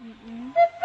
嗯嗯。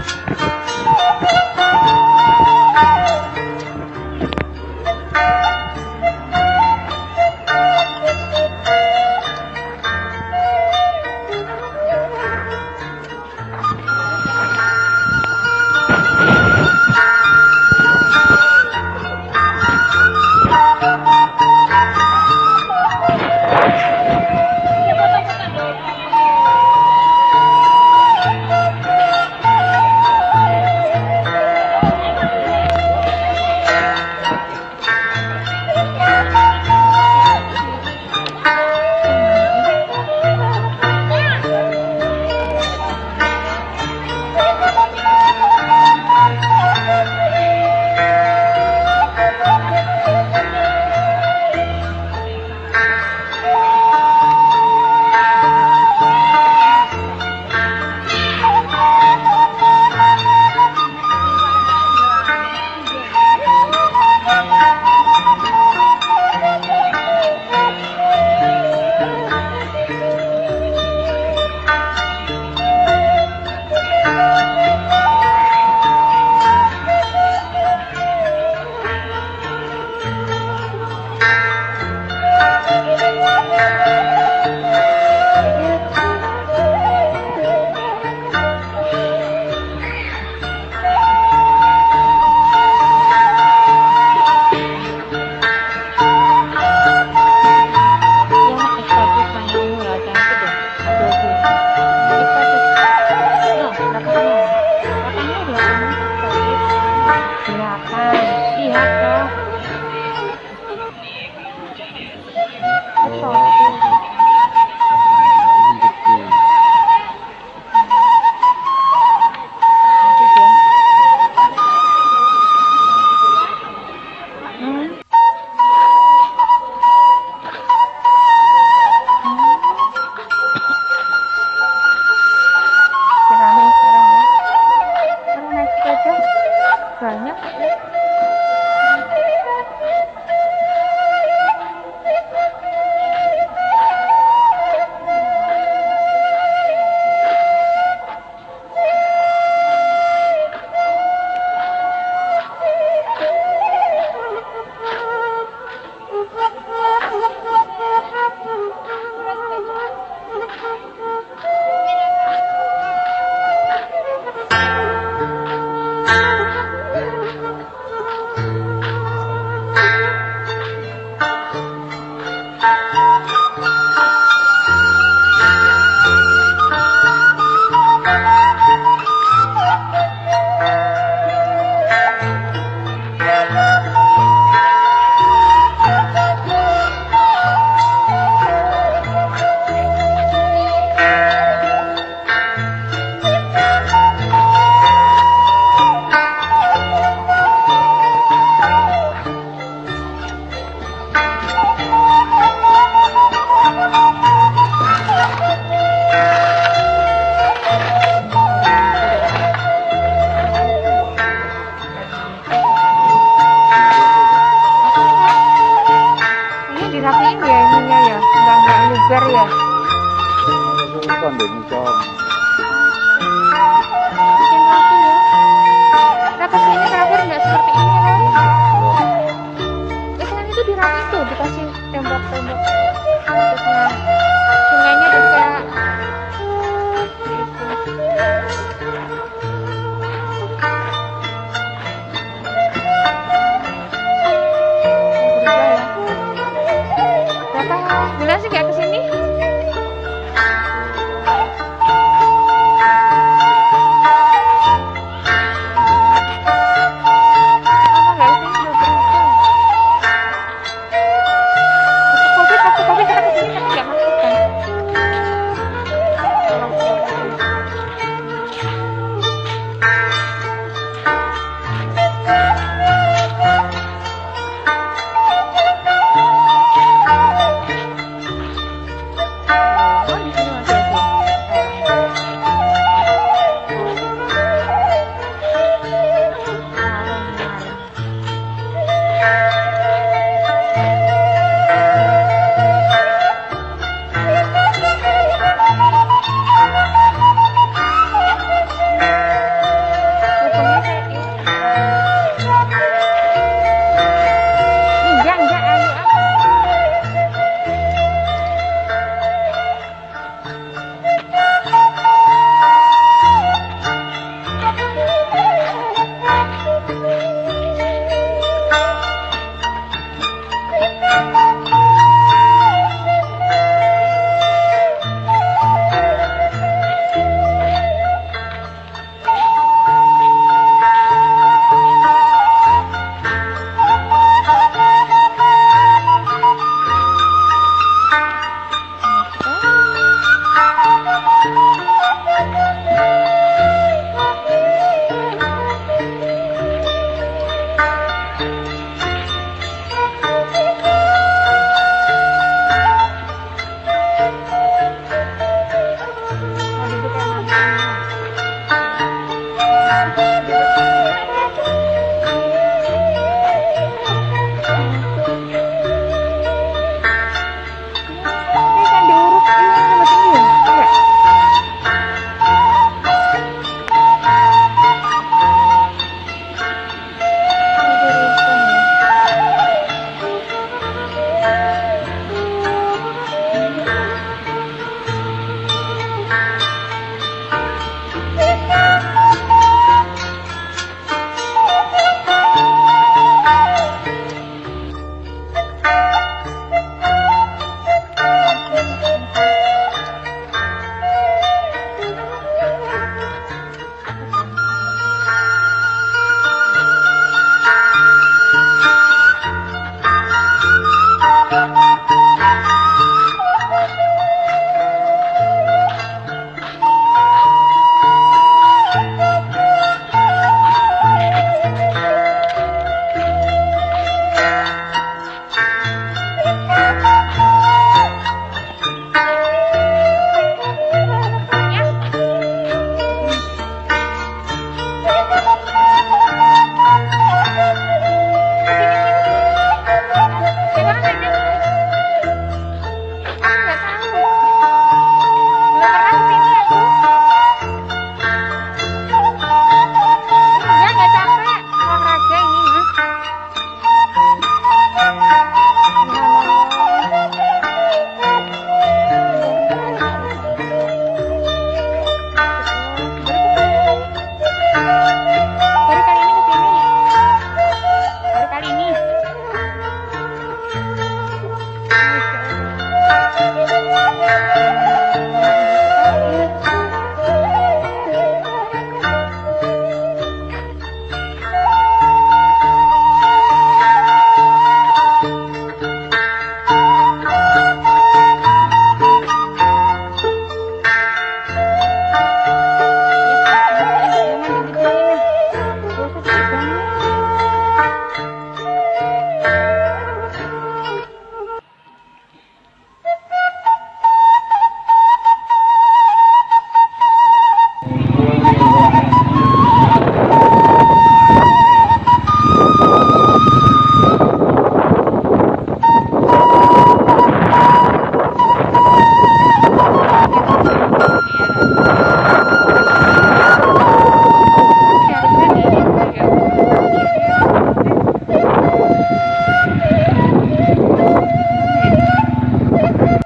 Thank you.